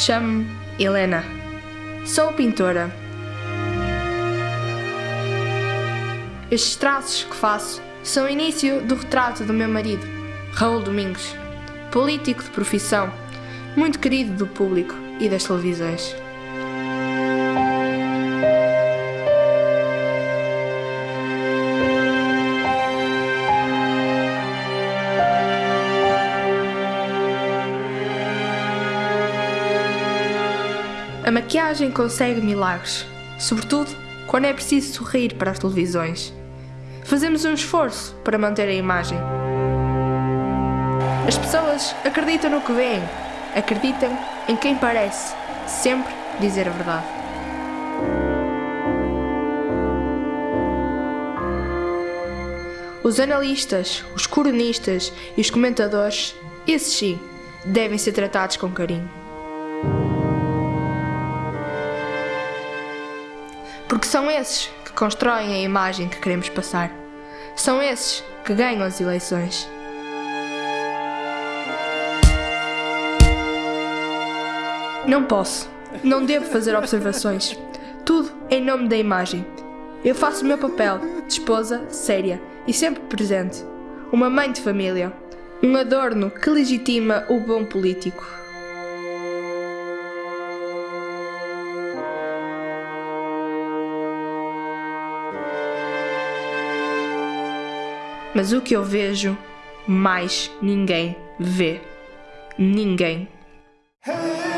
Chamo-me Helena. Sou pintora. Estes traços que faço são o início do retrato do meu marido, Raul Domingos, político de profissão, muito querido do público e das televisões. A maquiagem consegue milagres, sobretudo quando é preciso sorrir para as televisões. Fazemos um esforço para manter a imagem. As pessoas acreditam no que veem, acreditam em quem parece sempre dizer a verdade. Os analistas, os cronistas e os comentadores, esses sim, devem ser tratados com carinho. Porque são esses que constroem a imagem que queremos passar. São esses que ganham as eleições. Não posso, não devo fazer observações. Tudo em nome da imagem. Eu faço o meu papel de esposa séria e sempre presente. Uma mãe de família. Um adorno que legitima o bom político. Mas o que eu vejo, mais ninguém vê. Ninguém. Hey!